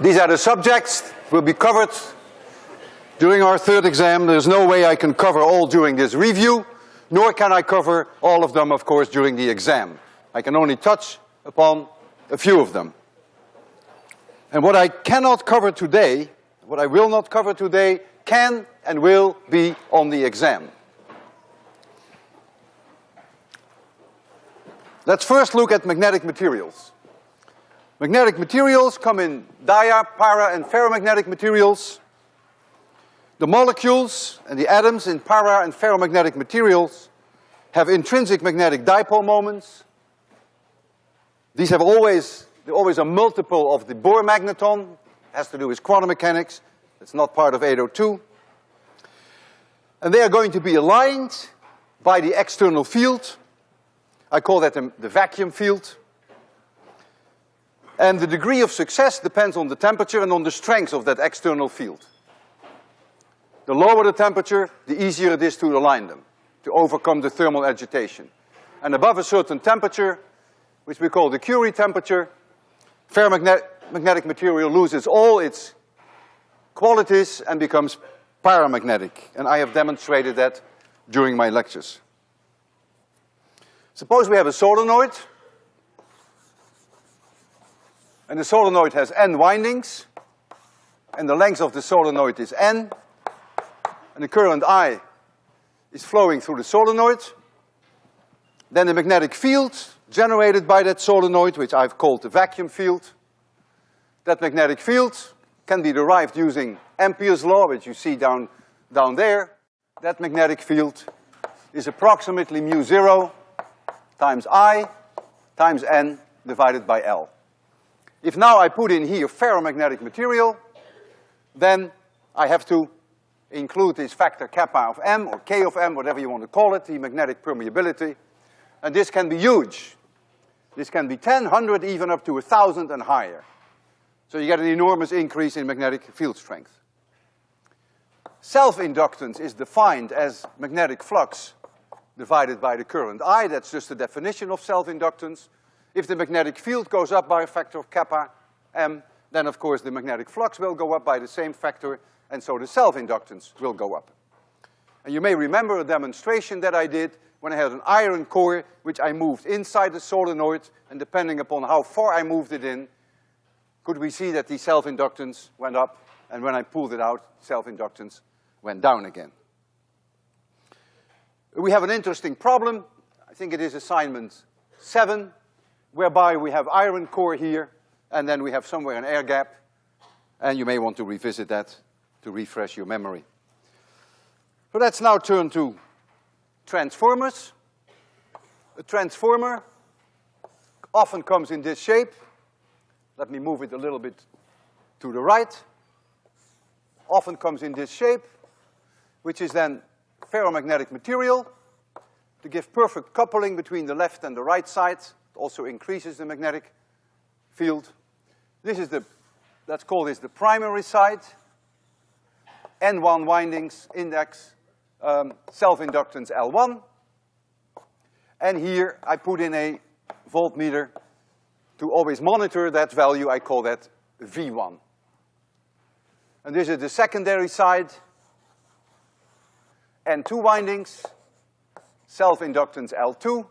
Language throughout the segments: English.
These are the subjects will be covered during our third exam. There's no way I can cover all during this review, nor can I cover all of them, of course, during the exam. I can only touch upon a few of them. And what I cannot cover today, what I will not cover today, can and will be on the exam. Let's first look at magnetic materials. Magnetic materials come in dia, para, and ferromagnetic materials. The molecules and the atoms in para and ferromagnetic materials have intrinsic magnetic dipole moments. These have always, they're always a multiple of the Bohr magneton, has to do with quantum mechanics, it's not part of 802. And they are going to be aligned by the external field I call that the, the vacuum field. And the degree of success depends on the temperature and on the strength of that external field. The lower the temperature, the easier it is to align them, to overcome the thermal agitation. And above a certain temperature, which we call the Curie temperature, ferromagnetic material loses all its qualities and becomes paramagnetic. And I have demonstrated that during my lectures. Suppose we have a solenoid, and the solenoid has n windings, and the length of the solenoid is n, and the current I is flowing through the solenoid. Then the magnetic field generated by that solenoid, which I've called the vacuum field, that magnetic field can be derived using Ampere's law, which you see down, down there. That magnetic field is approximately mu zero times I times N divided by L. If now I put in here ferromagnetic material, then I have to include this factor kappa of M or K of M, whatever you want to call it, the magnetic permeability. And this can be huge. This can be 10, 100, even up to a thousand and higher. So you get an enormous increase in magnetic field strength. Self-inductance is defined as magnetic flux divided by the current I, that's just the definition of self-inductance. If the magnetic field goes up by a factor of kappa m, then of course the magnetic flux will go up by the same factor, and so the self-inductance will go up. And you may remember a demonstration that I did when I had an iron core, which I moved inside the solenoid, and depending upon how far I moved it in, could we see that the self-inductance went up, and when I pulled it out, self-inductance went down again. We have an interesting problem, I think it is assignment seven, whereby we have iron core here, and then we have somewhere an air gap, and you may want to revisit that to refresh your memory. So let's now turn to transformers. A transformer often comes in this shape. Let me move it a little bit to the right. Often comes in this shape, which is then ferromagnetic material to give perfect coupling between the left and the right side. Also increases the magnetic field. This is the, let's call this the primary side. N1 windings, index, um, self-inductance L1. And here I put in a voltmeter to always monitor that value, I call that V1. And this is the secondary side, N2 windings, self-inductance L2,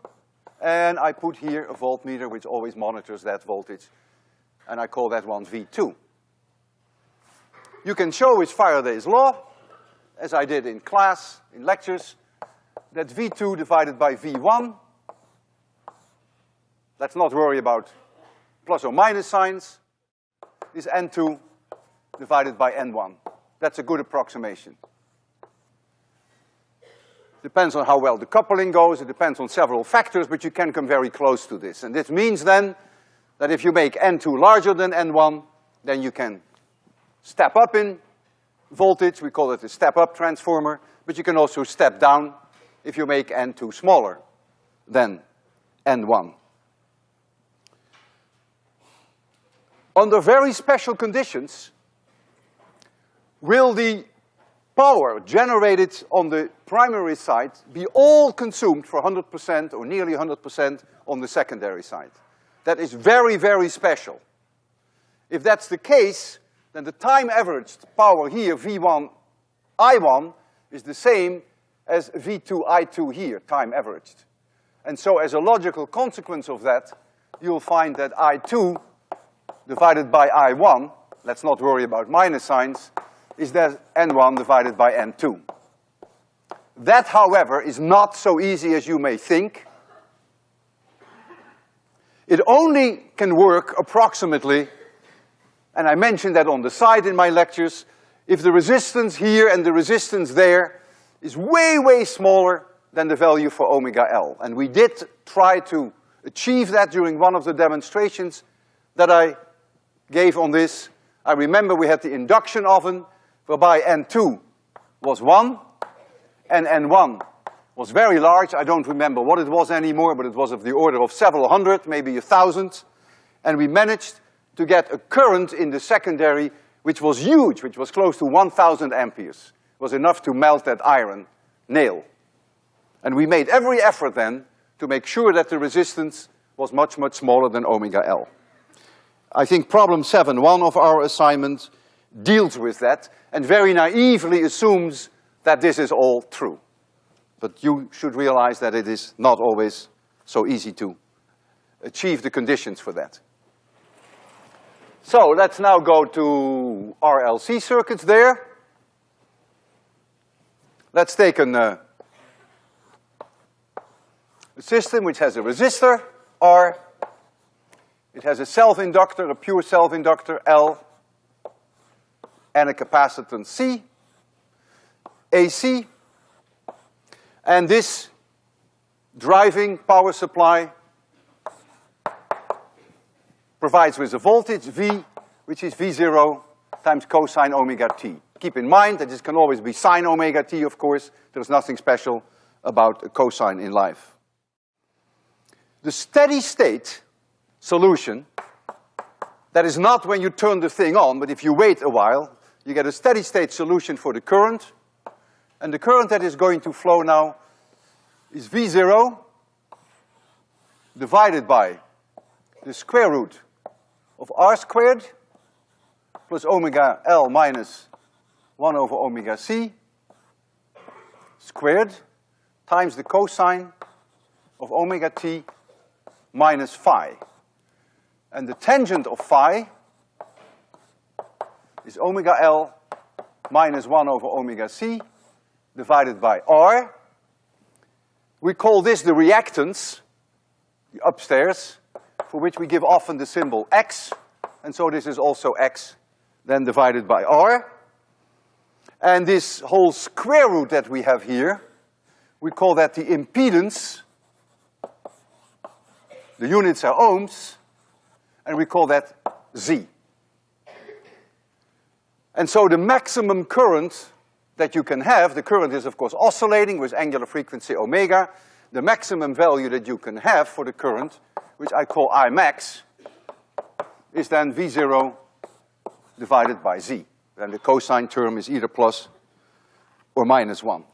and I put here a voltmeter which always monitors that voltage, and I call that one V2. You can show with Faraday's law, as I did in class, in lectures, that V2 divided by V1, let's not worry about plus or minus signs, is N2 divided by N1. That's a good approximation. Depends on how well the coupling goes, it depends on several factors, but you can come very close to this. And this means then that if you make N2 larger than N1, then you can step up in voltage, we call it a step-up transformer, but you can also step down if you make N2 smaller than N1. Under very special conditions, will the power generated on the primary side be all consumed for 100% or nearly 100% on the secondary side. That is very, very special. If that's the case, then the time averaged power here, V1 I1, is the same as V2 I2 here, time averaged. And so as a logical consequence of that, you'll find that I2 divided by I1, let's not worry about minus signs, is that N1 divided by N2. That, however, is not so easy as you may think. It only can work approximately, and I mentioned that on the side in my lectures, if the resistance here and the resistance there is way, way smaller than the value for omega L. And we did try to achieve that during one of the demonstrations that I gave on this. I remember we had the induction oven whereby N2 was one and N1 was very large. I don't remember what it was anymore, but it was of the order of several hundred, maybe a thousand. And we managed to get a current in the secondary which was huge, which was close to one thousand amperes. It was enough to melt that iron nail. And we made every effort then to make sure that the resistance was much, much smaller than omega L. I think problem seven, one of our assignments, deals with that and very naively assumes that this is all true. But you should realize that it is not always so easy to achieve the conditions for that. So let's now go to RLC circuits there. Let's take an, uh, a system which has a resistor, R. It has a self-inductor, a pure self-inductor, L, and a capacitance C, AC. And this driving power supply provides with a voltage V, which is V zero times cosine omega t. Keep in mind that this can always be sine omega t, of course. There's nothing special about a cosine in life. The steady state solution, that is not when you turn the thing on, but if you wait a while, you get a steady state solution for the current, and the current that is going to flow now is V zero divided by the square root of r squared plus omega L minus one over omega C squared times the cosine of omega t minus phi. And the tangent of phi is omega L minus one over omega C divided by R. We call this the reactance, the upstairs, for which we give often the symbol X, and so this is also X then divided by R. And this whole square root that we have here, we call that the impedance. The units are ohms, and we call that Z. And so the maximum current that you can have, the current is of course oscillating with angular frequency omega, the maximum value that you can have for the current, which I call I max, is then V zero divided by Z. Then the cosine term is either plus or minus one.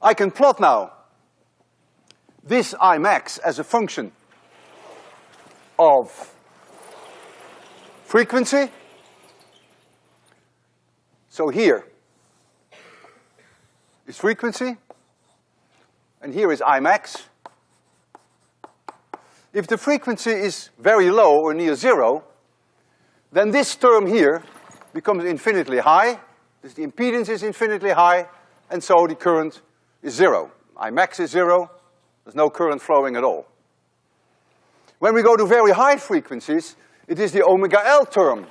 I can plot now this I max as a function of frequency. So here is frequency, and here is I max. If the frequency is very low or near zero, then this term here becomes infinitely high, this the impedance is infinitely high, and so the current is zero. I max is zero, there's no current flowing at all. When we go to very high frequencies, it is the omega L term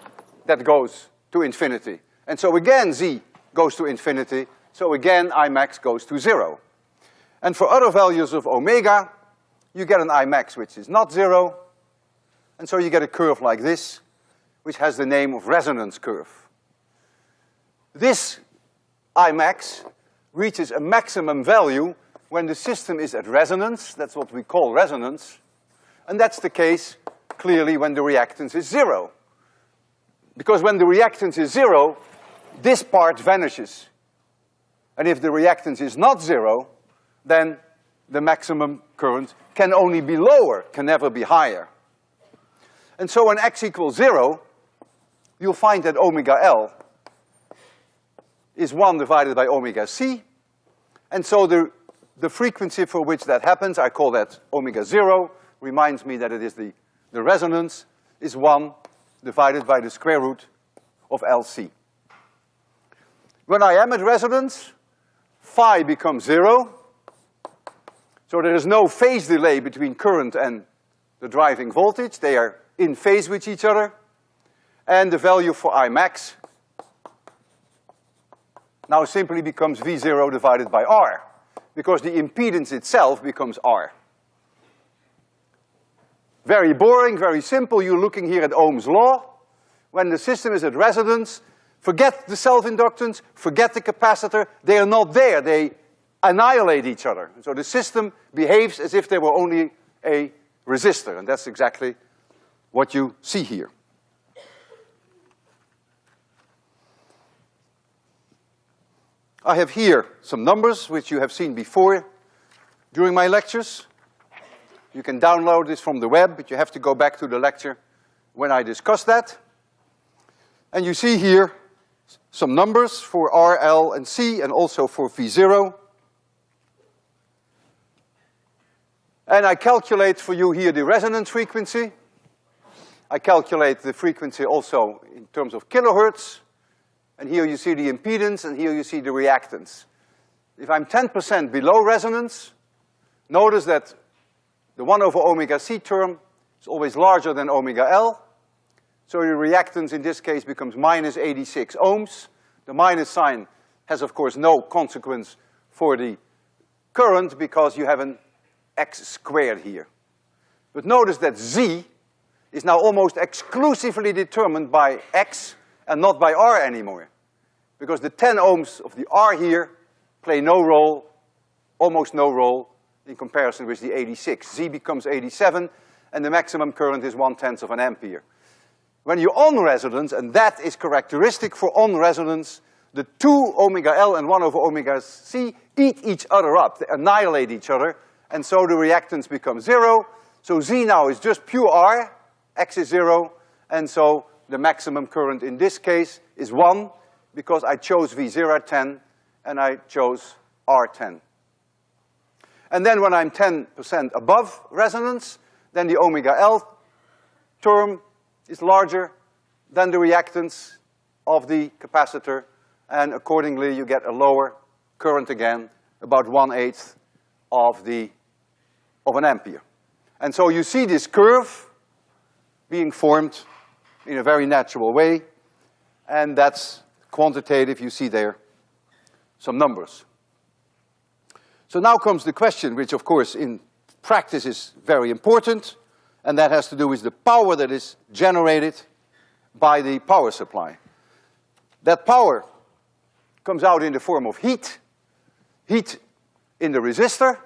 that goes to infinity. And so again, Z goes to infinity, so again, I max goes to zero. And for other values of omega, you get an I max which is not zero, and so you get a curve like this, which has the name of resonance curve. This I max reaches a maximum value when the system is at resonance, that's what we call resonance, and that's the case clearly when the reactance is zero. Because when the reactance is zero, this part vanishes. And if the reactance is not zero, then the maximum current can only be lower, can never be higher. And so when x equals zero, you'll find that omega L is one divided by omega C. And so the, the frequency for which that happens, I call that omega zero, reminds me that it is the, the resonance is one divided by the square root of LC. When I am at resonance, phi becomes zero, so there is no phase delay between current and the driving voltage. They are in phase with each other. And the value for I max now simply becomes V zero divided by R, because the impedance itself becomes R. Very boring, very simple. You're looking here at Ohm's law. When the system is at resonance, forget the self-inductance, forget the capacitor, they are not there. They annihilate each other. So the system behaves as if there were only a resistor, and that's exactly what you see here. I have here some numbers which you have seen before during my lectures. You can download this from the web, but you have to go back to the lecture when I discuss that. And you see here some numbers for R, L, and C, and also for V zero. And I calculate for you here the resonance frequency. I calculate the frequency also in terms of kilohertz. And here you see the impedance, and here you see the reactance. If I'm ten percent below resonance, notice that the one over omega C term is always larger than omega L. So your reactance in this case becomes minus eighty-six ohms. The minus sign has of course no consequence for the current because you have an x squared here. But notice that Z is now almost exclusively determined by x and not by R anymore. Because the ten ohms of the R here play no role, almost no role, in comparison with the eighty-six. Z becomes eighty-seven, and the maximum current is one-tenth of an ampere. When you're on resonance, and that is characteristic for on resonance, the two omega L and one over omega C eat each other up, they annihilate each other, and so the reactance becomes zero. So Z now is just pure R, X is zero, and so the maximum current in this case is one, because I chose V zero at ten, and I chose R ten. And then when I'm ten percent above resonance, then the omega L term is larger than the reactance of the capacitor, and accordingly you get a lower current again, about one-eighth of the, of an ampere. And so you see this curve being formed in a very natural way, and that's quantitative, you see there some numbers. So now comes the question, which of course in practice is very important, and that has to do with the power that is generated by the power supply. That power comes out in the form of heat, heat in the resistor,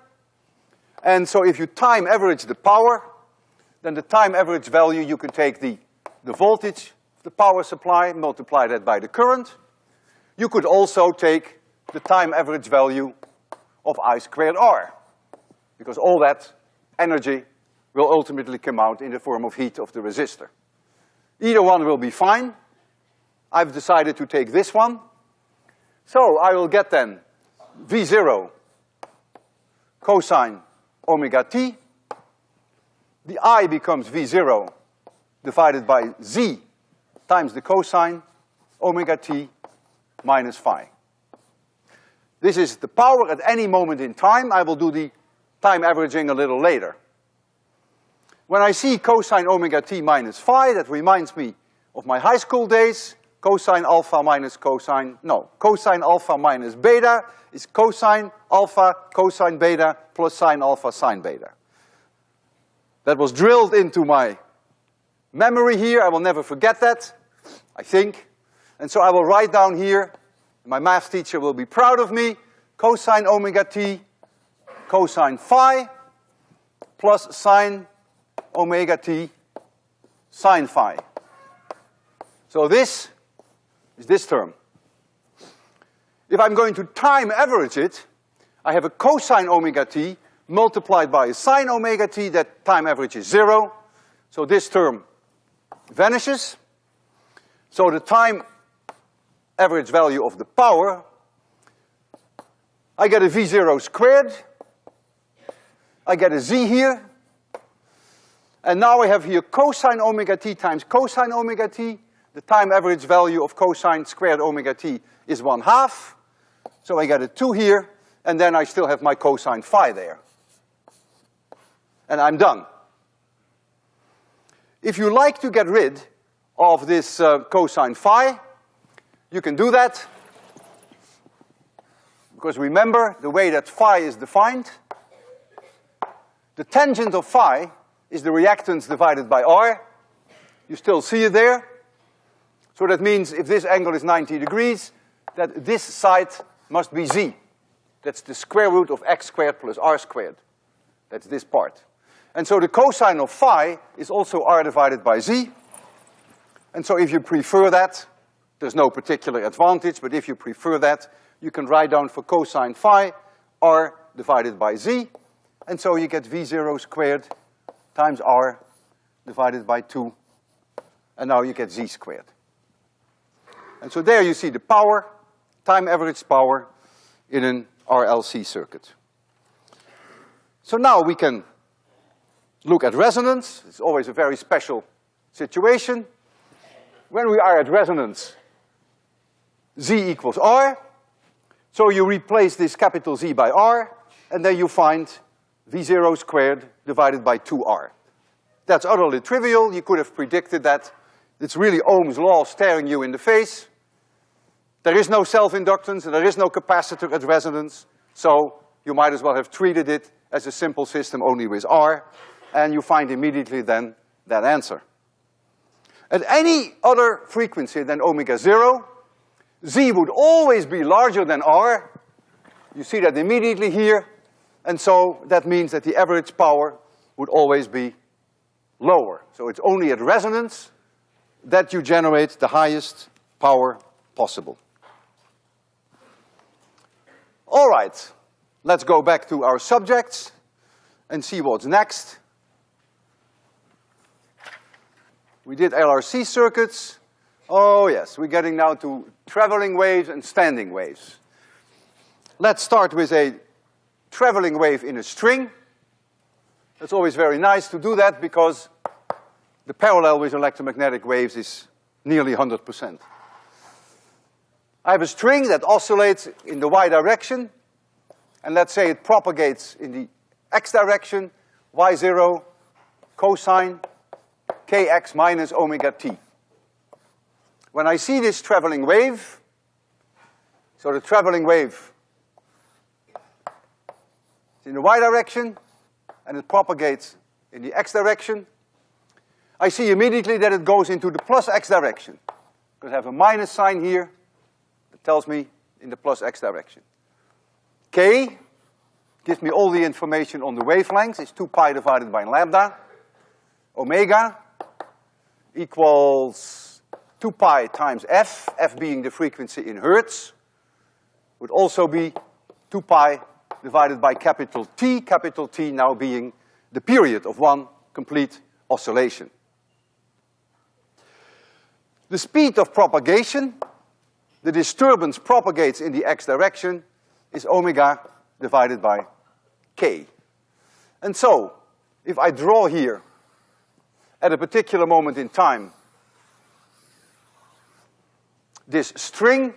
and so if you time average the power, then the time average value, you can take the, the voltage of the power supply, multiply that by the current. You could also take the time average value of I squared R, because all that energy will ultimately come out in the form of heat of the resistor. Either one will be fine. I've decided to take this one. So I will get then V zero cosine omega t. The I becomes V zero divided by Z times the cosine omega t minus phi. This is the power at any moment in time. I will do the time averaging a little later. When I see cosine omega t minus phi, that reminds me of my high school days, cosine alpha minus cosine, no, cosine alpha minus beta is cosine alpha cosine beta plus sine alpha sine beta. That was drilled into my memory here, I will never forget that, I think. And so I will write down here my math teacher will be proud of me. Cosine omega t, cosine phi, plus sine omega t, sine phi. So this is this term. If I'm going to time average it, I have a cosine omega t multiplied by a sine omega t, that time average is zero. So this term vanishes. So the time average value of the power, I get a V zero squared, I get a Z here, and now I have here cosine omega t times cosine omega t. The time average value of cosine squared omega t is one half. So I get a two here, and then I still have my cosine phi there. And I'm done. If you like to get rid of this uh, cosine phi, you can do that. Because remember, the way that phi is defined, the tangent of phi is the reactance divided by R. You still see it there. So that means if this angle is 90 degrees, that this side must be Z. That's the square root of x squared plus r squared. That's this part. And so the cosine of phi is also r divided by z. And so if you prefer that, there's no particular advantage, but if you prefer that, you can write down for cosine phi r divided by z. And so you get v zero squared times r divided by two. And now you get z squared. And so there you see the power, time average power in an RLC circuit. So now we can look at resonance. It's always a very special situation. When we are at resonance, Z equals R. So you replace this capital Z by R, and then you find V zero squared divided by two R. That's utterly trivial. You could have predicted that. It's really Ohm's law staring you in the face. There is no self-inductance, and there is no capacitor at resonance, so you might as well have treated it as a simple system only with R, and you find immediately then that answer. At any other frequency than omega zero, Z would always be larger than R. You see that immediately here, and so that means that the average power would always be lower. So it's only at resonance that you generate the highest power possible. All right, let's go back to our subjects and see what's next. We did LRC circuits. Oh yes, we're getting now to traveling waves and standing waves. Let's start with a traveling wave in a string. It's always very nice to do that because the parallel with electromagnetic waves is nearly hundred percent. I have a string that oscillates in the y direction, and let's say it propagates in the x direction, y zero, cosine, kx minus omega t. When I see this traveling wave, so the traveling wave is in the y direction, and it propagates in the x direction, I see immediately that it goes into the plus x direction. Because I have a minus sign here, that tells me in the plus x direction. K gives me all the information on the wavelengths, it's two pi divided by lambda. Omega equals two pi times f, f being the frequency in hertz, would also be two pi divided by capital T, capital T now being the period of one complete oscillation. The speed of propagation the disturbance propagates in the x direction is omega divided by k. And so, if I draw here at a particular moment in time this string,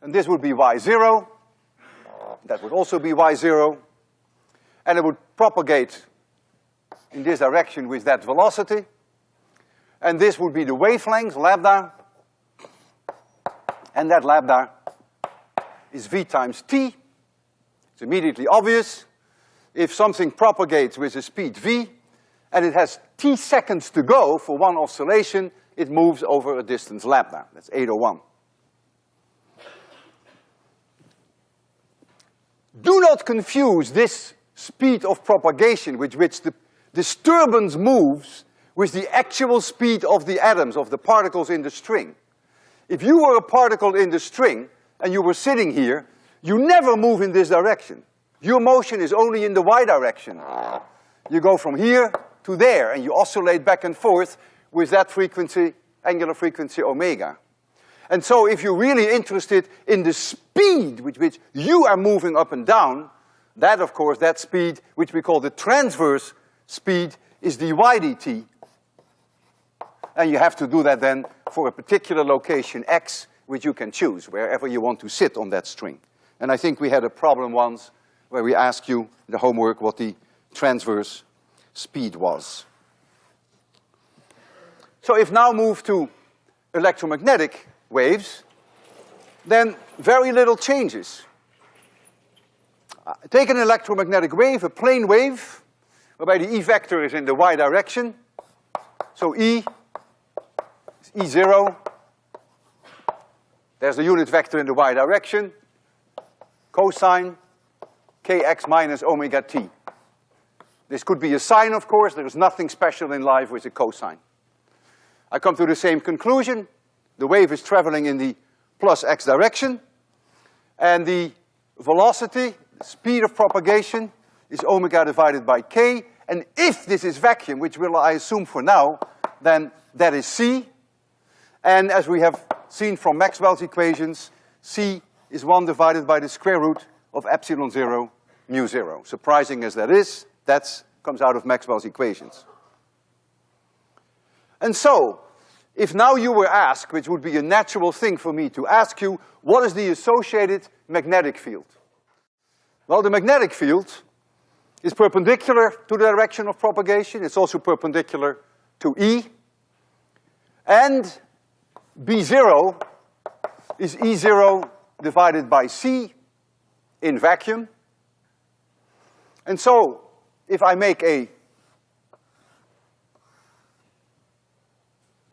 and this would be y zero, that would also be y zero, and it would propagate in this direction with that velocity, and this would be the wavelength, lambda, and that lambda is v times t. It's immediately obvious. If something propagates with a speed v, and it has t seconds to go for one oscillation, it moves over a distance lambda. That's 801. Do not confuse this speed of propagation with which the disturbance moves with the actual speed of the atoms, of the particles in the string. If you were a particle in the string and you were sitting here, you never move in this direction. Your motion is only in the y direction. You go from here to there and you oscillate back and forth with that frequency, angular frequency omega. And so if you're really interested in the speed with which you are moving up and down, that of course, that speed, which we call the transverse speed, is dy dt. And you have to do that then for a particular location x, which you can choose, wherever you want to sit on that string. And I think we had a problem once where we asked you, in the homework, what the transverse speed was. So if now move to electromagnetic waves, then very little changes. Uh, take an electromagnetic wave, a plane wave, whereby the E vector is in the y direction. So E is E zero. There's the unit vector in the y direction. Cosine kx minus omega t. This could be a sine, of course. There is nothing special in life with a cosine. I come to the same conclusion. The wave is traveling in the plus x direction, and the velocity, the speed of propagation, is omega divided by k, and if this is vacuum, which will I assume for now, then that is c, and as we have seen from Maxwell's equations, c is one divided by the square root of epsilon zero mu zero. Surprising as that is, that comes out of Maxwell's equations. And so, if now you were asked, which would be a natural thing for me to ask you, what is the associated magnetic field? Well, the magnetic field is perpendicular to the direction of propagation, it's also perpendicular to E, and B zero is E zero divided by C in vacuum. And so, if I make a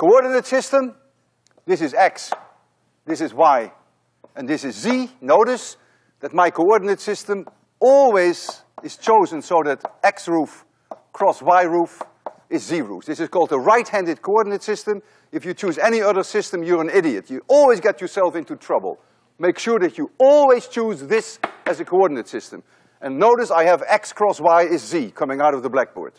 coordinate system, this is x, this is y, and this is z, notice that my coordinate system always is chosen so that x roof cross y roof is z roof. This is called a right-handed coordinate system. If you choose any other system, you're an idiot. You always get yourself into trouble. Make sure that you always choose this as a coordinate system. And notice I have x cross y is z coming out of the blackboard.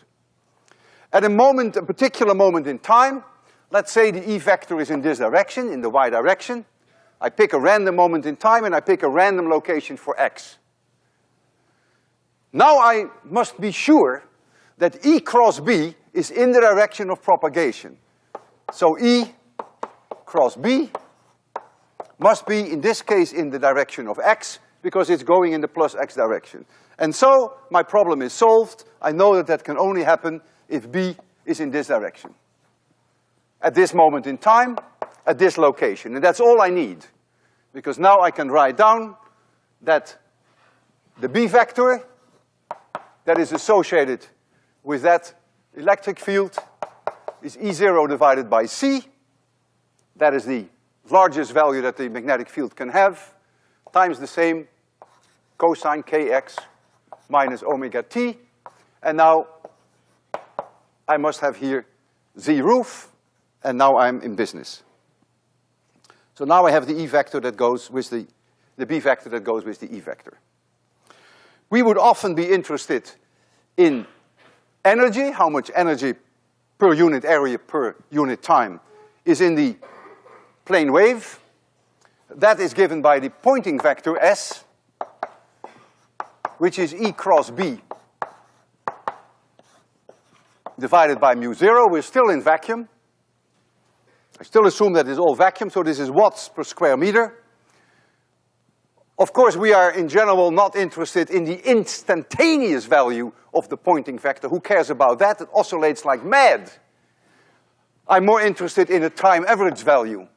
At a moment, a particular moment in time, let's say the E vector is in this direction, in the y direction. I pick a random moment in time and I pick a random location for x. Now I must be sure that E cross B is in the direction of propagation. So E cross B must be, in this case, in the direction of x, because it's going in the plus x direction. And so, my problem is solved. I know that that can only happen if B is in this direction. At this moment in time, at this location. And that's all I need. Because now I can write down that the B vector that is associated with that electric field is E zero divided by C. That is the largest value that the magnetic field can have, times the same cosine kx minus omega t. And now I must have here z roof, and now I'm in business. So now I have the E vector that goes with the, the B vector that goes with the E vector. We would often be interested in energy, how much energy per unit area per unit time is in the plane wave. That is given by the Poynting vector S, which is E cross B divided by mu zero. We're still in vacuum. I still assume that it's all vacuum, so this is watts per square meter. Of course, we are in general not interested in the instantaneous value of the Poynting vector. Who cares about that? It oscillates like mad. I'm more interested in a time average value.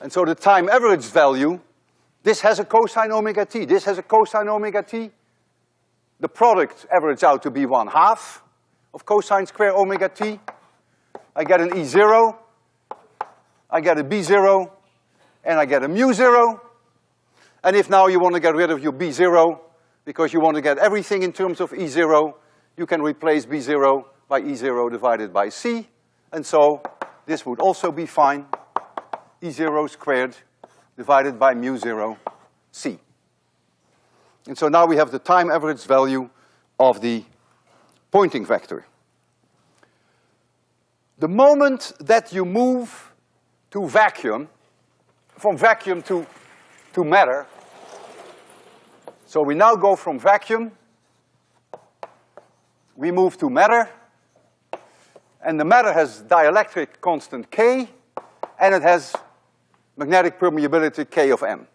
And so the time average value this has a cosine omega t, this has a cosine omega t. The product averages out to be one half of cosine square omega t. I get an E zero, I get a B zero, and I get a mu zero. And if now you want to get rid of your B zero, because you want to get everything in terms of E zero, you can replace B zero by E zero divided by C. And so this would also be fine, E zero squared divided by mu zero c. And so now we have the time average value of the Poynting vector. The moment that you move to vacuum, from vacuum to, to matter, so we now go from vacuum, we move to matter, and the matter has dielectric constant K, and it has magnetic permeability K of M.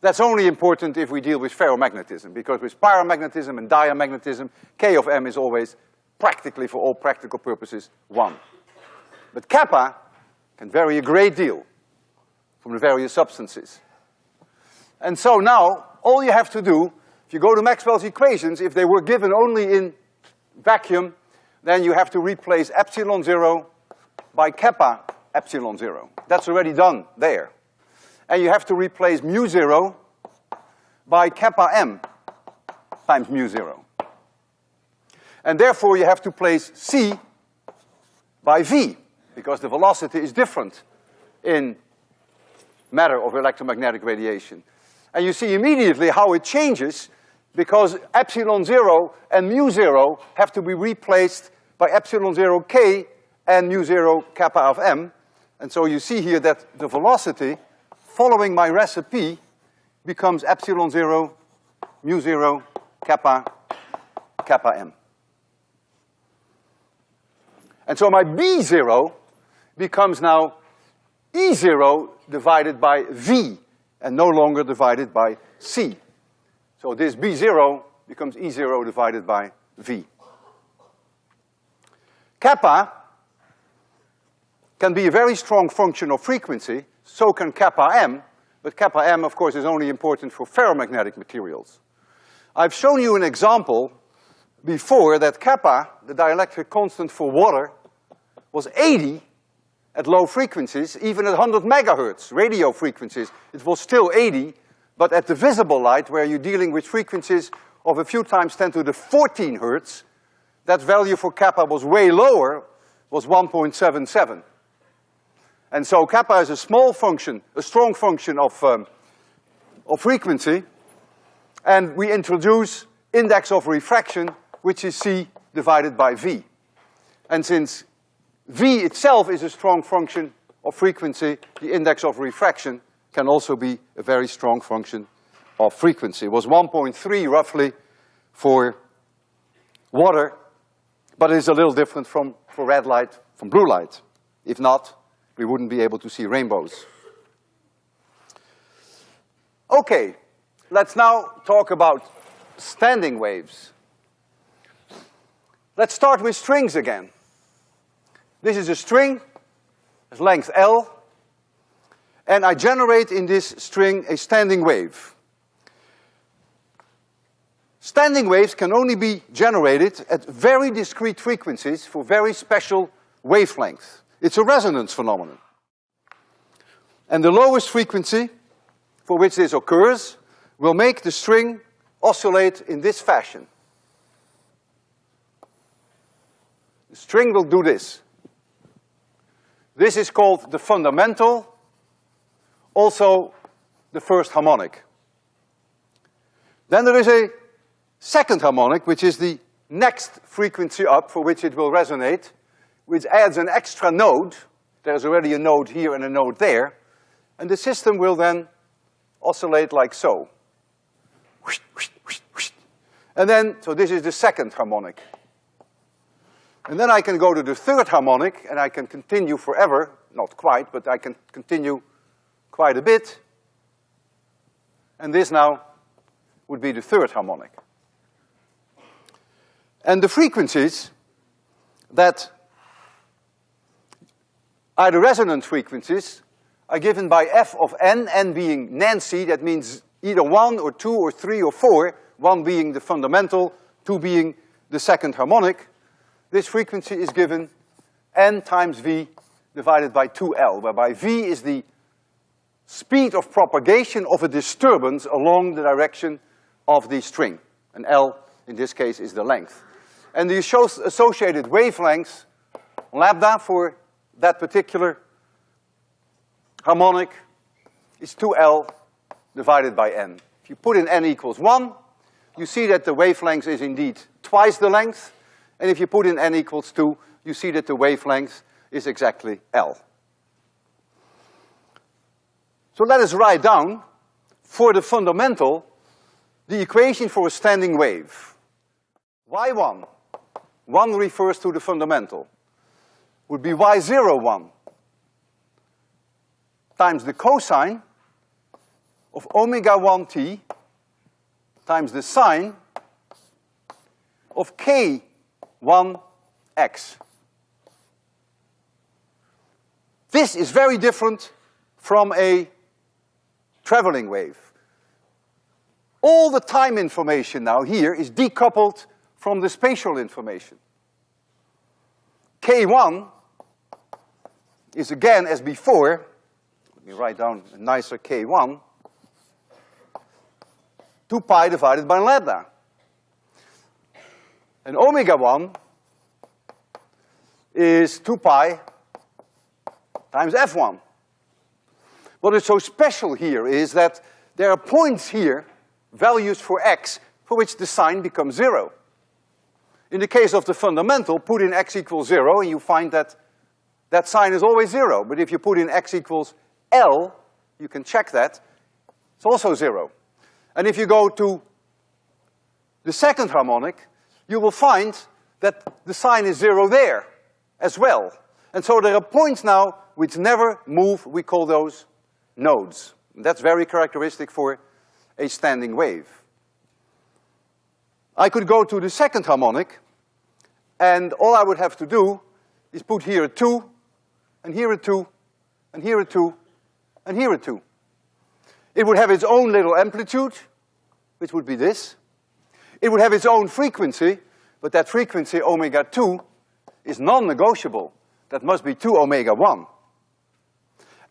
That's only important if we deal with ferromagnetism, because with paramagnetism and diamagnetism, K of M is always practically, for all practical purposes, one. But kappa can vary a great deal from the various substances. And so now, all you have to do, if you go to Maxwell's equations, if they were given only in vacuum, then you have to replace epsilon zero by kappa epsilon zero. That's already done there. And you have to replace mu zero by kappa m times mu zero. And therefore you have to place c by v, because the velocity is different in matter of electromagnetic radiation. And you see immediately how it changes because epsilon zero and mu zero have to be replaced by epsilon zero k and mu zero kappa of m. And so you see here that the velocity, following my recipe, becomes epsilon zero, mu zero, kappa, kappa m. And so my B zero becomes now E zero divided by V and no longer divided by C. So this B zero becomes E zero divided by V. Kappa can be a very strong function of frequency, so can kappa m, but kappa m, of course, is only important for ferromagnetic materials. I've shown you an example before that kappa, the dielectric constant for water, was eighty at low frequencies, even at hundred megahertz, radio frequencies, it was still eighty, but at the visible light, where you're dealing with frequencies of a few times ten to the fourteen hertz, that value for kappa was way lower, was one point seven seven. And so kappa is a small function, a strong function of, um, of frequency, and we introduce index of refraction, which is C divided by V. And since V itself is a strong function of frequency, the index of refraction can also be a very strong function of frequency. It was one point three roughly for water, but it is a little different from, for red light from blue light. If not, we wouldn't be able to see rainbows. Okay, let's now talk about standing waves. Let's start with strings again. This is a string, its length L, and I generate in this string a standing wave. Standing waves can only be generated at very discrete frequencies for very special wavelengths. It's a resonance phenomenon. And the lowest frequency for which this occurs will make the string oscillate in this fashion. The string will do this. This is called the fundamental, also the first harmonic. Then there is a second harmonic, which is the next frequency up for which it will resonate, which adds an extra node. There's already a node here and a node there. And the system will then oscillate like so. And then, so this is the second harmonic. And then I can go to the third harmonic and I can continue forever, not quite, but I can continue quite a bit. And this now would be the third harmonic. And the frequencies that are the resonant frequencies are given by f of n, n being Nancy, that means either one or two or three or four, one being the fundamental, two being the second harmonic. This frequency is given n times v divided by two L, whereby v is the speed of propagation of a disturbance along the direction of the string. And L, in this case, is the length. And the associated wavelengths, lambda for that particular harmonic is two L divided by N. If you put in N equals one, you see that the wavelength is indeed twice the length, and if you put in N equals two, you see that the wavelength is exactly L. So let us write down, for the fundamental, the equation for a standing wave. Y1, one refers to the fundamental, would be Y0 one times the cosine of omega one t times the sine of k one x. This is very different from a traveling wave. All the time information now here is decoupled from the spatial information. K1 is again as before, let me write down a nicer K1, 2 pi divided by lambda. And omega 1 is 2 pi times F1. What is so special here is that there are points here, values for x, for which the sine becomes zero. In the case of the fundamental, put in x equals zero and you find that that sine is always zero. But if you put in x equals L, you can check that, it's also zero. And if you go to the second harmonic, you will find that the sine is zero there as well. And so there are points now which never move, we call those nodes. That's very characteristic for a standing wave. I could go to the second harmonic, and all I would have to do is put here a two, and here a two, and here a two, and here a two. It would have its own little amplitude, which would be this. It would have its own frequency, but that frequency, omega two, is non-negotiable. That must be two omega one.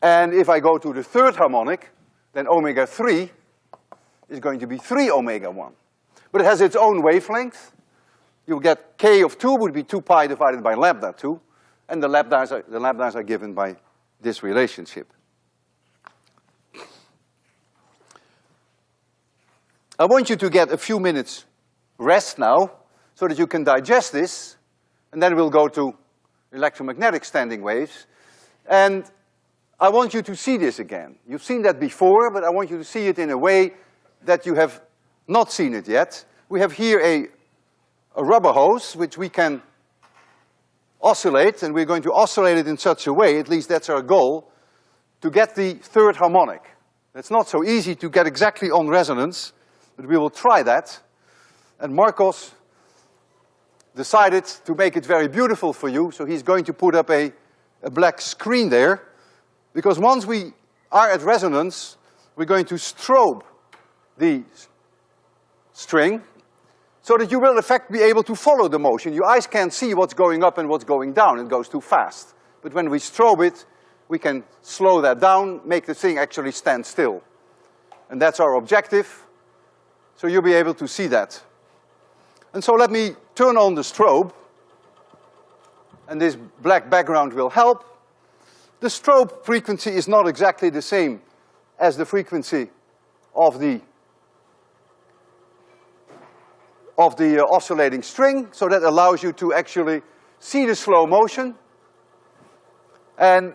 And if I go to the third harmonic, then omega three is going to be three omega one. But it has its own wavelength. You'll get k of two would be two pi divided by lambda two, and the lambdas are, the lambdas are given by this relationship. I want you to get a few minutes rest now, so that you can digest this, and then we'll go to electromagnetic standing waves. And I want you to see this again. You've seen that before, but I want you to see it in a way that you have not seen it yet. We have here a, a rubber hose, which we can oscillate, and we're going to oscillate it in such a way, at least that's our goal, to get the third harmonic. It's not so easy to get exactly on resonance, but we will try that. And Marcos decided to make it very beautiful for you, so he's going to put up a, a black screen there, because once we are at resonance, we're going to strobe the string, so that you will in fact be able to follow the motion. Your eyes can't see what's going up and what's going down, it goes too fast. But when we strobe it, we can slow that down, make the thing actually stand still. And that's our objective, so you'll be able to see that. And so let me turn on the strobe, and this black background will help. The strobe frequency is not exactly the same as the frequency of the of the uh, oscillating string, so that allows you to actually see the slow motion. And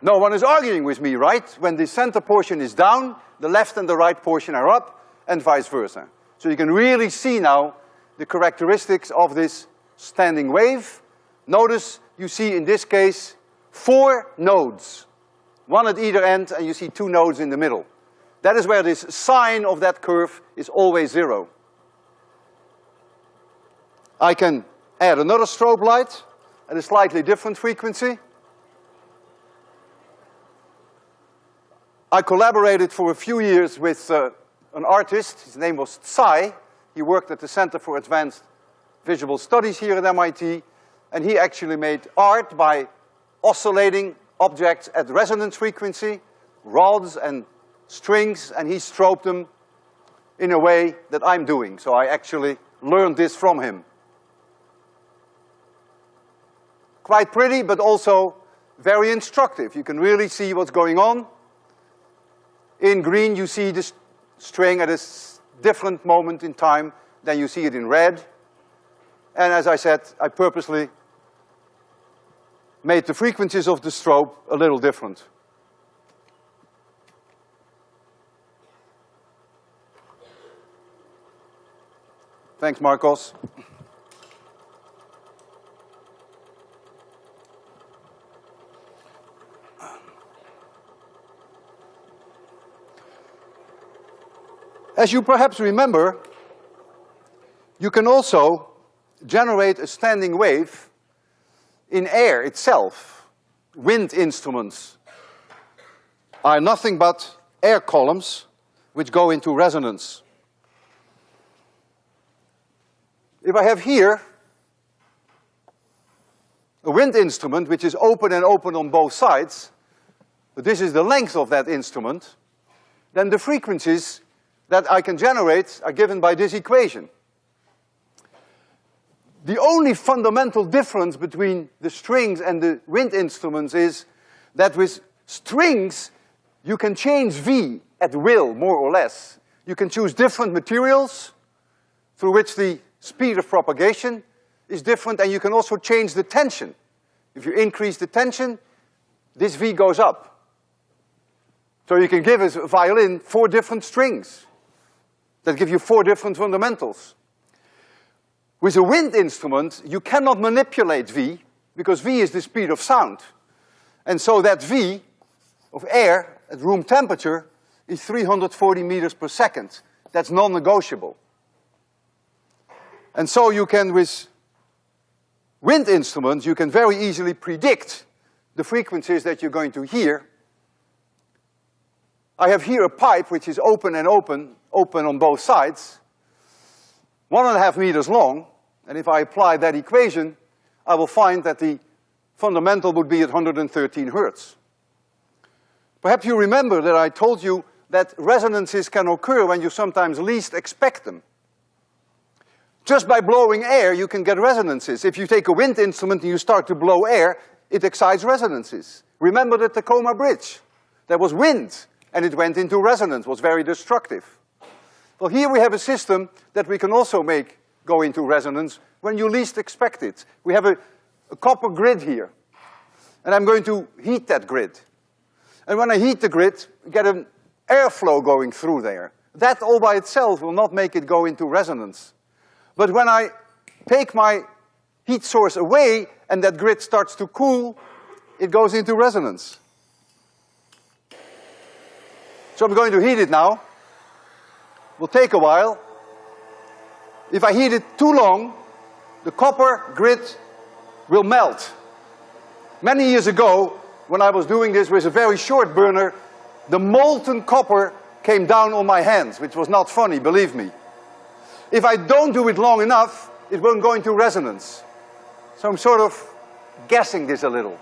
no one is arguing with me, right? When the center portion is down, the left and the right portion are up, and vice versa. So you can really see now the characteristics of this standing wave. Notice you see in this case four nodes, one at either end, and you see two nodes in the middle. That is where this sine of that curve is always zero. I can add another strobe light at a slightly different frequency. I collaborated for a few years with uh, an artist, his name was Tsai, he worked at the Center for Advanced Visual Studies here at MIT, and he actually made art by oscillating objects at resonance frequency, rods and strings, and he strobed them in a way that I'm doing. So I actually learned this from him. Quite pretty, but also very instructive. You can really see what's going on. In green, you see the string at a different moment in time than you see it in red. And as I said, I purposely made the frequencies of the strobe a little different. Thanks, Marcos. As you perhaps remember, you can also generate a standing wave in air itself. Wind instruments are nothing but air columns which go into resonance. If I have here a wind instrument which is open and open on both sides, but this is the length of that instrument, then the frequencies that I can generate are given by this equation. The only fundamental difference between the strings and the wind instruments is that with strings, you can change V at will, more or less. You can choose different materials through which the speed of propagation is different, and you can also change the tension. If you increase the tension, this V goes up. So you can give a violin four different strings that give you four different fundamentals. With a wind instrument, you cannot manipulate V, because V is the speed of sound. And so that V of air at room temperature is 340 meters per second. That's non-negotiable. And so you can, with wind instruments, you can very easily predict the frequencies that you're going to hear. I have here a pipe which is open and open, open on both sides, one and a half meters long, and if I apply that equation, I will find that the fundamental would be at 113 hertz. Perhaps you remember that I told you that resonances can occur when you sometimes least expect them. Just by blowing air, you can get resonances. If you take a wind instrument and you start to blow air, it excites resonances. Remember the Tacoma Bridge? There was wind, and it went into resonance, was very destructive. Well, here we have a system that we can also make go into resonance when you least expect it. We have a, a copper grid here, and I'm going to heat that grid. And when I heat the grid, get an airflow going through there. That all by itself will not make it go into resonance. But when I take my heat source away and that grid starts to cool, it goes into resonance. So I'm going to heat it now. Will take a while. If I heat it too long, the copper grid will melt. Many years ago, when I was doing this with a very short burner, the molten copper came down on my hands, which was not funny, believe me. If I don't do it long enough, it won't go into resonance. So I'm sort of guessing this a little.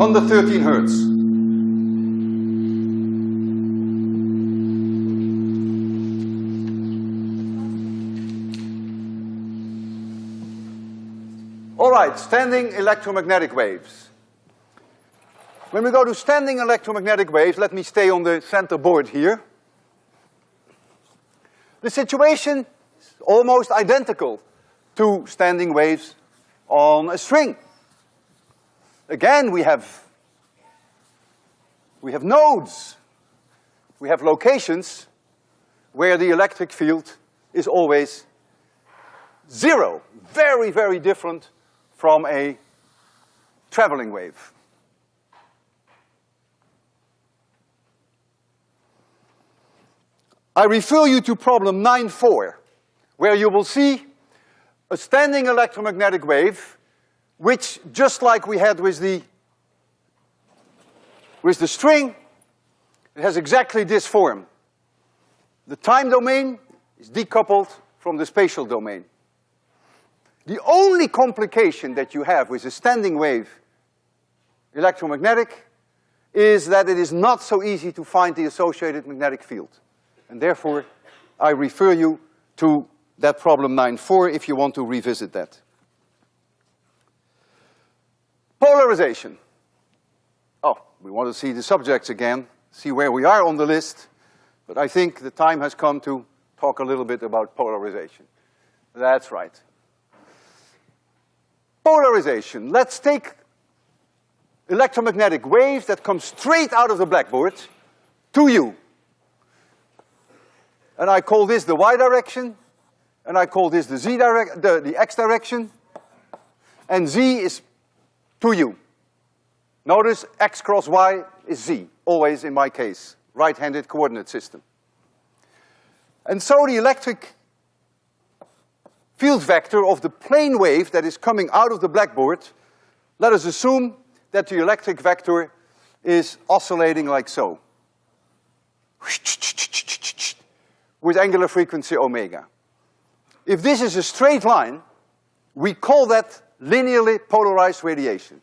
On the 13 hertz. All right, standing electromagnetic waves. When we go to standing electromagnetic waves, let me stay on the center board here. The situation is almost identical to standing waves on a string. Again, we have, we have nodes. We have locations where the electric field is always zero. Very, very different from a traveling wave. I refer you to problem 9.4, where you will see a standing electromagnetic wave, which, just like we had with the, with the string, it has exactly this form. The time domain is decoupled from the spatial domain. The only complication that you have with a standing wave electromagnetic is that it is not so easy to find the associated magnetic field. And therefore, I refer you to that problem 9.4 if you want to revisit that. Polarization. Oh, we want to see the subjects again. see where we are on the list, but I think the time has come to talk a little bit about polarization. That's right. Polarization. Let's take electromagnetic waves that come straight out of the blackboard to you. And I call this the y direction, and I call this the z direct, the, the x direction, and z is to you. Notice x cross y is z, always in my case, right-handed coordinate system. And so the electric field vector of the plane wave that is coming out of the blackboard, let us assume that the electric vector is oscillating like so. With angular frequency omega. If this is a straight line, we call that linearly polarized radiation.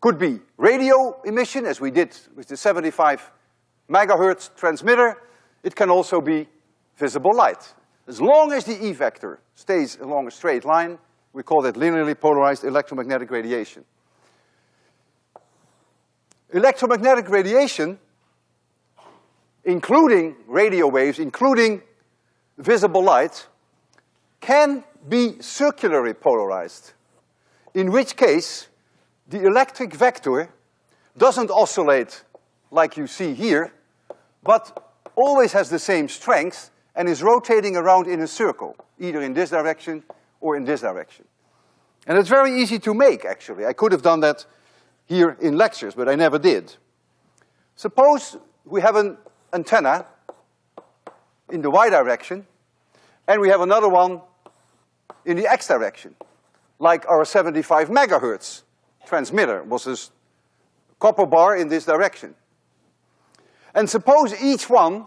Could be radio emission, as we did with the 75 megahertz transmitter. It can also be visible light. As long as the E vector stays along a straight line, we call that linearly polarized electromagnetic radiation. Electromagnetic radiation, including radio waves, including visible light, can be circularly polarized, in which case the electric vector doesn't oscillate like you see here, but always has the same strength and is rotating around in a circle, either in this direction or in this direction. And it's very easy to make, actually. I could have done that here in lectures, but I never did. Suppose we have an antenna in the y direction, and we have another one in the x direction, like our 75 megahertz transmitter was this copper bar in this direction. And suppose each one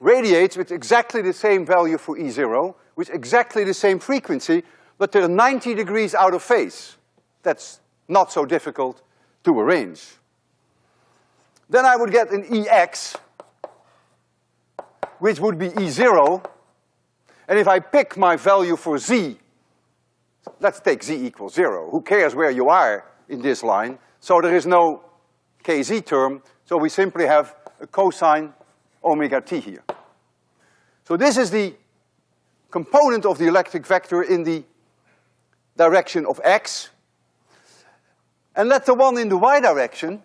radiates with exactly the same value for E zero, with exactly the same frequency, but they're 90 degrees out of phase. That's not so difficult to arrange. Then I would get an EX, which would be E zero, and if I pick my value for Z, let's take Z equals zero. Who cares where you are in this line? So there is no KZ term, so we simply have a cosine omega t here. So this is the component of the electric vector in the direction of x. And let the one in the y direction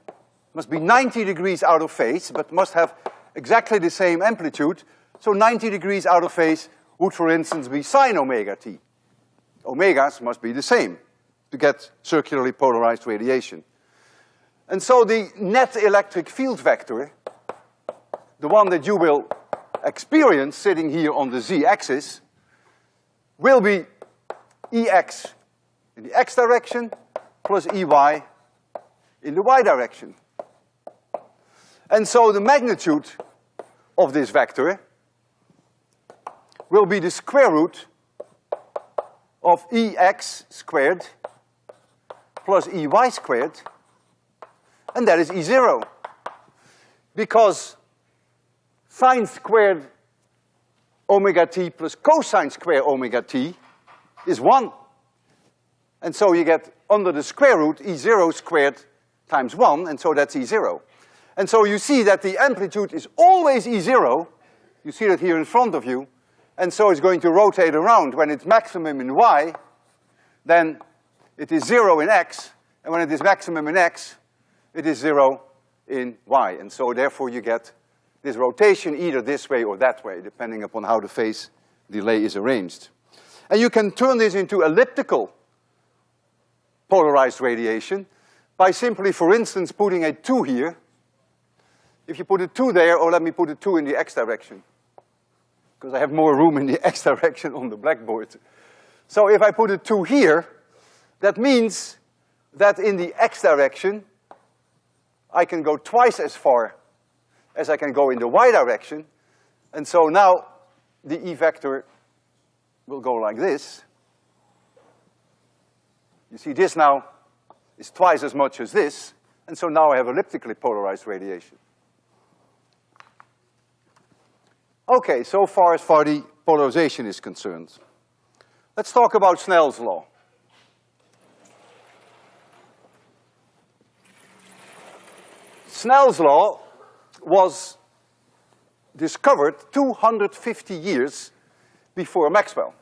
must be 90 degrees out of phase, but must have exactly the same amplitude. So 90 degrees out of phase would, for instance, be sine omega t. Omegas must be the same to get circularly polarized radiation. And so the net electric field vector, the one that you will experience sitting here on the z-axis, will be Ex in the x direction plus Ey in the y direction. And so the magnitude of this vector will be the square root of Ex squared plus Ey squared, and that is E zero. Because sine squared omega t plus cosine square omega t is one. And so you get under the square root E zero squared times one, and so that's E zero. And so you see that the amplitude is always E zero, you see that here in front of you, and so it's going to rotate around. When it's maximum in y, then it is zero in x, and when it is maximum in x, it is zero in y. And so therefore you get this rotation either this way or that way, depending upon how the phase delay is arranged. And you can turn this into elliptical polarized radiation by simply, for instance, putting a two here. If you put a two there, or let me put a two in the x direction, because I have more room in the x direction on the blackboard. So if I put a two here, that means that in the x direction, I can go twice as far as I can go in the y direction. And so now the E vector will go like this. You see this now is twice as much as this, and so now I have elliptically polarized radiation. Okay, so far as far the polarization is concerned. Let's talk about Snell's law. Snell's law was discovered 250 years before Maxwell.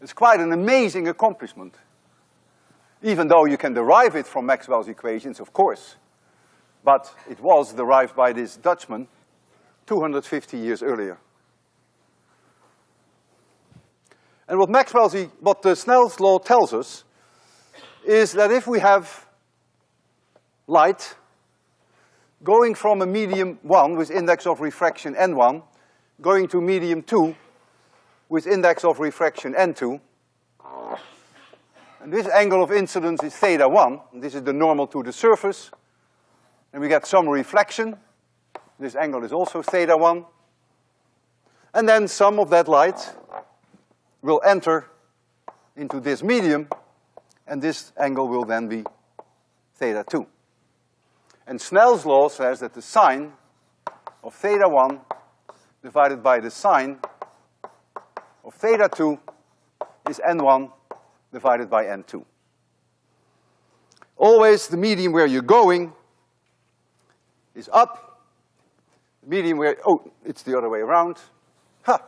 It's quite an amazing accomplishment. Even though you can derive it from Maxwell's equations, of course. But it was derived by this Dutchman 250 years earlier. And what Maxwell's, what the Snell's law tells us is that if we have light going from a medium one with index of refraction n1, going to medium two with index of refraction n2, and this angle of incidence is theta one, this is the normal to the surface, and we get some reflection, this angle is also theta one, and then some of that light will enter into this medium, and this angle will then be theta two. And Snell's law says that the sine of theta one divided by the sine of theta two is n1 divided by n2. Always the medium where you're going is up. Medium where, oh, it's the other way around. Ha!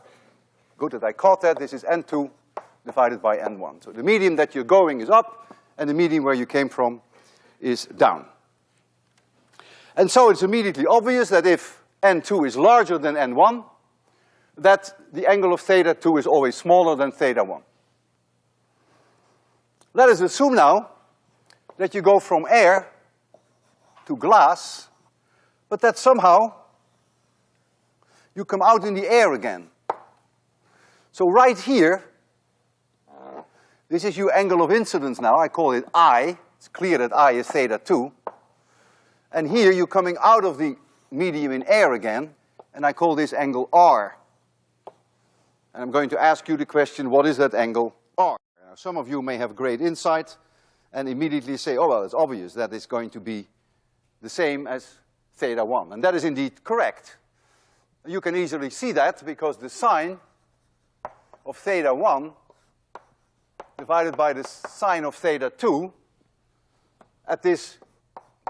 Good that I caught that. This is n2 divided by n1. So the medium that you're going is up, and the medium where you came from is down. And so it's immediately obvious that if n2 is larger than n1, that the angle of theta 2 is always smaller than theta 1. Let us assume now that you go from air to glass, but that somehow you come out in the air again. So right here, this is your angle of incidence now, I call it I, it's clear that I is theta 2. And here you're coming out of the medium in air again, and I call this angle R. And I'm going to ask you the question, what is that angle R? Now, some of you may have great insight and immediately say, oh, well, it's obvious that it's going to be the same as theta one. And that is indeed correct. You can easily see that because the sine of theta one divided by the sine of theta two at this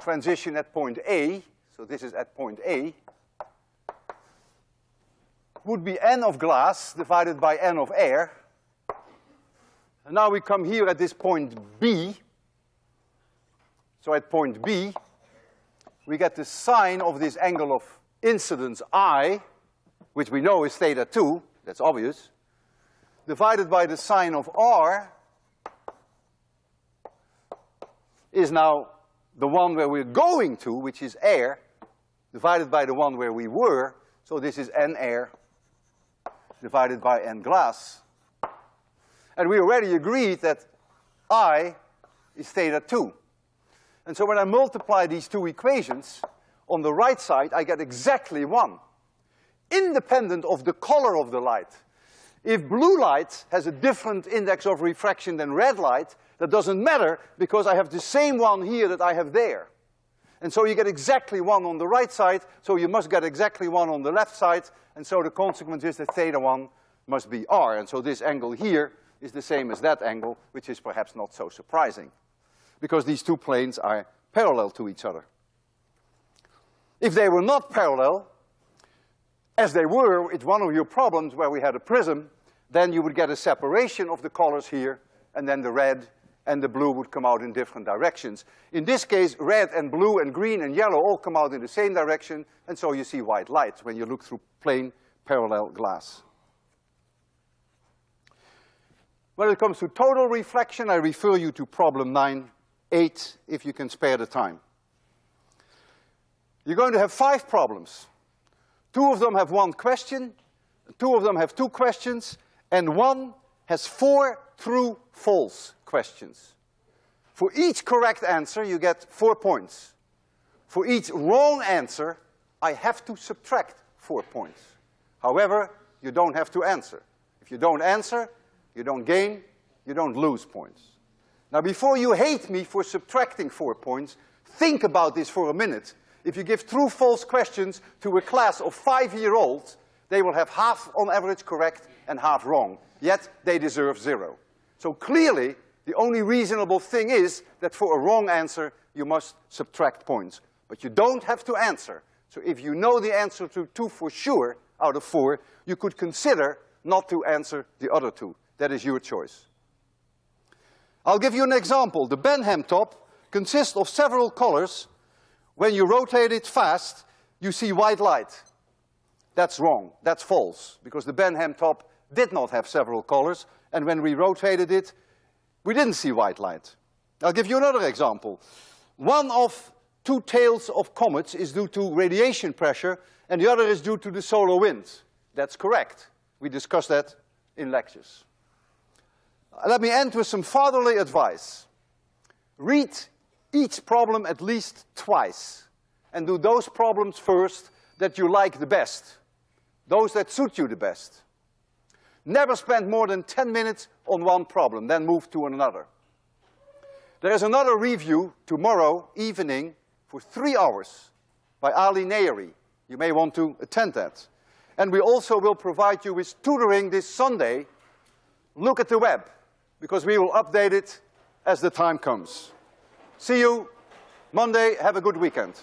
transition at point A, so this is at point A, would be n of glass divided by n of air. And now we come here at this point B. So at point B, we get the sine of this angle of incidence I, which we know is theta two, that's obvious, divided by the sine of R is now the one where we're going to, which is air, divided by the one where we were, so this is n air divided by n glass. And we already agreed that I is theta two. And so when I multiply these two equations, on the right side I get exactly one, independent of the color of the light. If blue light has a different index of refraction than red light, that doesn't matter because I have the same one here that I have there. And so you get exactly one on the right side, so you must get exactly one on the left side, and so the consequence is that theta one must be r. And so this angle here is the same as that angle, which is perhaps not so surprising, because these two planes are parallel to each other. If they were not parallel, as they were, it's one of your problems where we had a prism, then you would get a separation of the colors here, and then the red and the blue would come out in different directions. In this case, red and blue and green and yellow all come out in the same direction, and so you see white light when you look through plane parallel glass. When it comes to total reflection, I refer you to problem nine, eight, if you can spare the time. You're going to have five problems. Two of them have one question, two of them have two questions, and one has four true, false questions. For each correct answer, you get four points. For each wrong answer, I have to subtract four points. However, you don't have to answer. If you don't answer, you don't gain, you don't lose points. Now, before you hate me for subtracting four points, think about this for a minute. If you give true, false questions to a class of five-year-olds, they will have half on average correct and half wrong, yet they deserve zero. So clearly, the only reasonable thing is that for a wrong answer, you must subtract points. But you don't have to answer. So if you know the answer to two for sure out of four, you could consider not to answer the other two. That is your choice. I'll give you an example. The Benham top consists of several colors. When you rotate it fast, you see white light. That's wrong, that's false, because the Benham top did not have several colors, and when we rotated it, we didn't see white light. I'll give you another example. One of two tails of comets is due to radiation pressure, and the other is due to the solar wind. That's correct. We discussed that in lectures. Let me end with some fatherly advice. Read each problem at least twice, and do those problems first that you like the best, those that suit you the best. Never spend more than 10 minutes on one problem, then move to another. There is another review tomorrow evening for three hours by Ali Nayeri. You may want to attend that. And we also will provide you with tutoring this Sunday. Look at the web, because we will update it as the time comes. See you Monday. Have a good weekend.